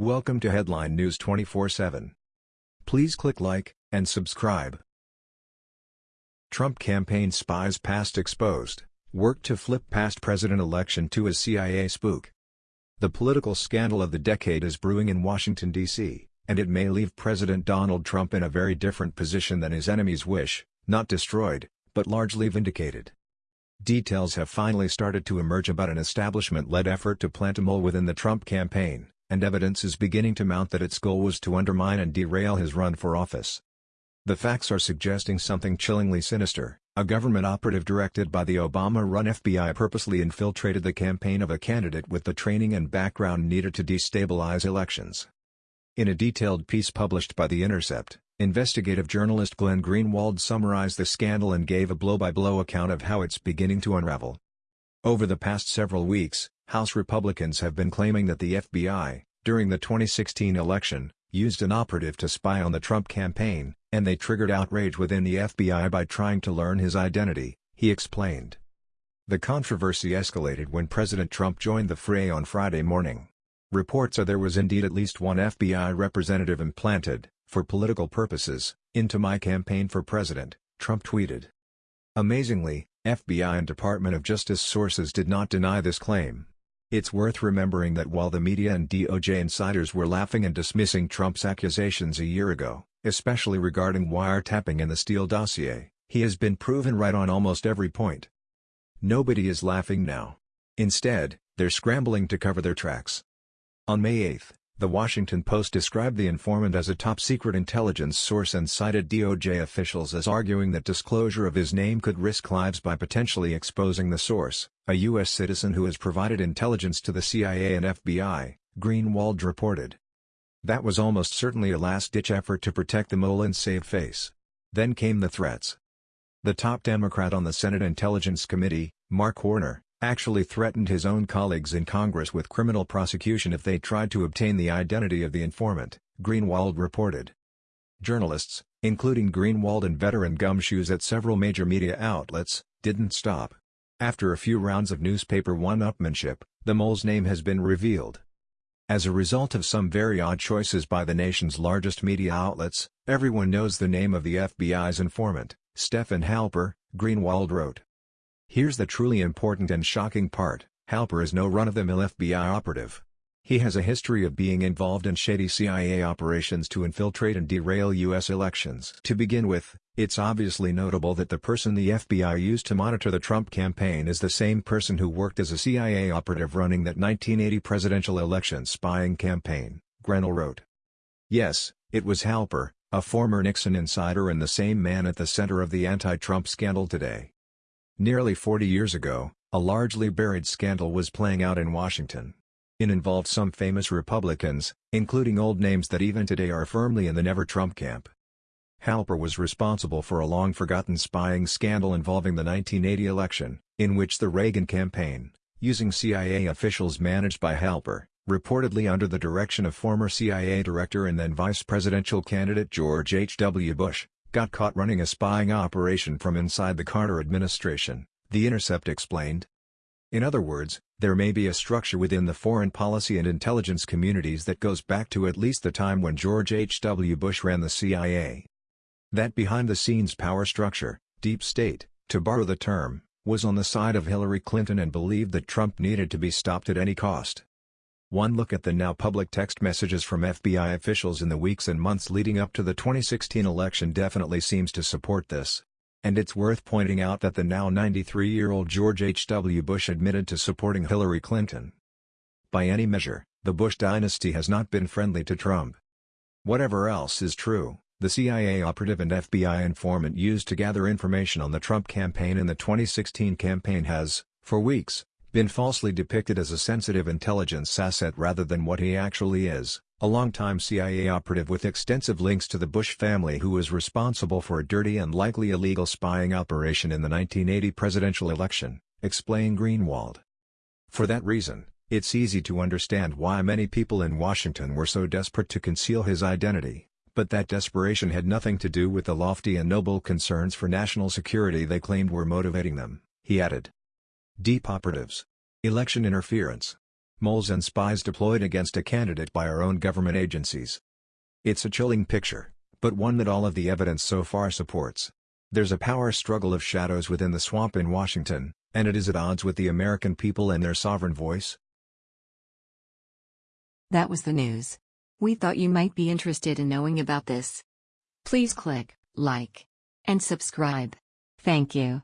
Welcome to Headline News 24/7. Please click like and subscribe. Trump campaign spies past exposed, work to flip past president election to a CIA spook. The political scandal of the decade is brewing in Washington, D.C., and it may leave President Donald Trump in a very different position than his enemies wish, not destroyed, but largely vindicated. Details have finally started to emerge about an establishment-led effort to plant a mole within the Trump campaign, and evidence is beginning to mount that its goal was to undermine and derail his run for office. The facts are suggesting something chillingly sinister. A government operative directed by the Obama-run FBI purposely infiltrated the campaign of a candidate with the training and background needed to destabilize elections. In a detailed piece published by The Intercept, investigative journalist Glenn Greenwald summarized the scandal and gave a blow-by-blow -blow account of how it's beginning to unravel. Over the past several weeks, House Republicans have been claiming that the FBI, during the 2016 election, used an operative to spy on the Trump campaign, and they triggered outrage within the FBI by trying to learn his identity, he explained. The controversy escalated when President Trump joined the fray on Friday morning. Reports are there was indeed at least one FBI representative implanted, for political purposes, into my campaign for president, Trump tweeted. Amazingly, FBI and Department of Justice sources did not deny this claim. It's worth remembering that while the media and DOJ insiders were laughing and dismissing Trump's accusations a year ago, especially regarding wiretapping and the Steele dossier, he has been proven right on almost every point. Nobody is laughing now. Instead, they're scrambling to cover their tracks. On May 8, the Washington Post described the informant as a top-secret intelligence source and cited DOJ officials as arguing that disclosure of his name could risk lives by potentially exposing the source, a U.S. citizen who has provided intelligence to the CIA and FBI, Greenwald reported. That was almost certainly a last-ditch effort to protect the mole and save face. Then came the threats. The top Democrat on the Senate Intelligence Committee, Mark Warner, actually threatened his own colleagues in Congress with criminal prosecution if they tried to obtain the identity of the informant, Greenwald reported. Journalists, including Greenwald and veteran gumshoes at several major media outlets, didn't stop. After a few rounds of newspaper one-upmanship, the mole's name has been revealed. As a result of some very odd choices by the nation's largest media outlets, everyone knows the name of the FBI's informant, Stefan Halper, Greenwald wrote. Here's the truly important and shocking part, Halper is no run-of-the-mill FBI operative. He has a history of being involved in shady CIA operations to infiltrate and derail U.S. elections. To begin with, it's obviously notable that the person the FBI used to monitor the Trump campaign is the same person who worked as a CIA operative running that 1980 presidential election spying campaign, Greenwald wrote. Yes, it was Halper, a former Nixon insider and the same man at the center of the anti-Trump scandal today. Nearly 40 years ago, a largely buried scandal was playing out in Washington. It involved some famous Republicans, including old names that even today are firmly in the never-Trump camp. Halper was responsible for a long-forgotten spying scandal involving the 1980 election, in which the Reagan campaign, using CIA officials managed by Halper, reportedly under the direction of former CIA director and then vice presidential candidate George H. W. Bush, got caught running a spying operation from inside the Carter administration, The Intercept explained. In other words, there may be a structure within the foreign policy and intelligence communities that goes back to at least the time when George H. W. Bush ran the CIA. That behind-the-scenes power structure, deep state, to borrow the term, was on the side of Hillary Clinton and believed that Trump needed to be stopped at any cost. One look at the now public text messages from FBI officials in the weeks and months leading up to the 2016 election definitely seems to support this. And it's worth pointing out that the now 93-year-old George H.W. Bush admitted to supporting Hillary Clinton. By any measure, the Bush dynasty has not been friendly to Trump. Whatever else is true, the CIA operative and FBI informant used to gather information on the Trump campaign in the 2016 campaign has, for weeks, been falsely depicted as a sensitive intelligence asset rather than what he actually is, a longtime CIA operative with extensive links to the Bush family who was responsible for a dirty and likely illegal spying operation in the 1980 presidential election, explained Greenwald. For that reason, it's easy to understand why many people in Washington were so desperate to conceal his identity, but that desperation had nothing to do with the lofty and noble concerns for national security they claimed were motivating them, he added. Deep operatives. Election interference. moles and spies deployed against a candidate by our own government agencies. It's a chilling picture, but one that all of the evidence so far supports. There's a power struggle of shadows within the swamp in Washington, and it is at odds with the American people and their sovereign voice. That was the news. We thought you might be interested in knowing about this. Please click like and subscribe. Thank you.